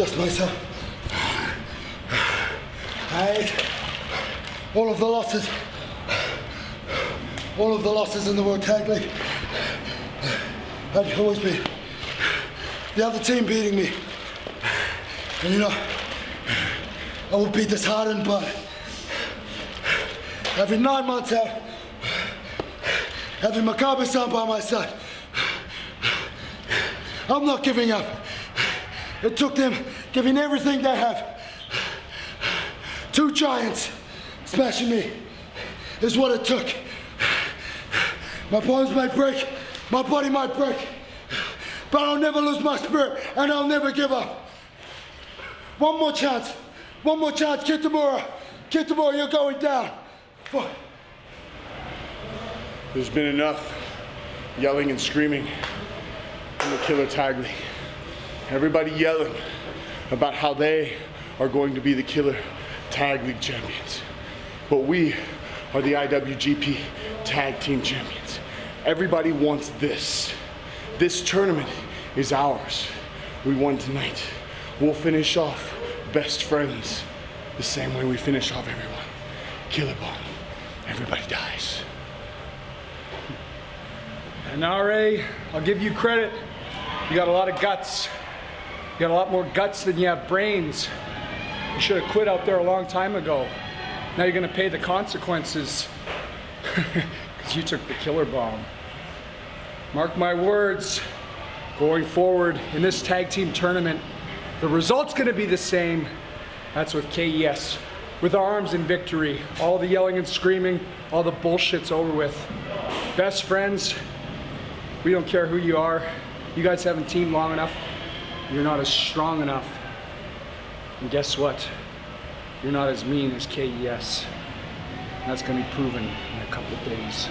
just myself. I ate all of the losses, all of the losses in the World Tag League. I'd always be the other team beating me. And you know, I would be disheartened, but every nine months uh, out, having Makabe-san by my side, I'm not giving up. It took them giving everything they have. Two giants smashing me is what it took. My bones might break, my body might break, but I'll never lose my spirit and I'll never give up. One more chance, one more chance, Kitamura. Kitamura, you're going down. Fuck. There's been enough yelling and screaming in the Killer League. Everybody yelling about how they are going to be the Killer Tag League champions. But we are the IWGP Tag Team champions. Everybody wants this. This tournament is ours. We won tonight. We'll finish off best friends the same way we finish off everyone. Killer bomb. Everybody dies. And RA, I'll give you credit. You got a lot of guts. You got a lot more guts than you have brains. You should have quit out there a long time ago. Now you're gonna pay the consequences because you took the killer bomb. Mark my words, going forward in this tag team tournament, the result's gonna be the same. That's with KES. With arms in victory, all the yelling and screaming, all the bullshit's over with. Best friends, we don't care who you are. You guys haven't teamed long enough. You're not as strong enough. And guess what? You're not as mean as KES. That's gonna be proven in a couple of days.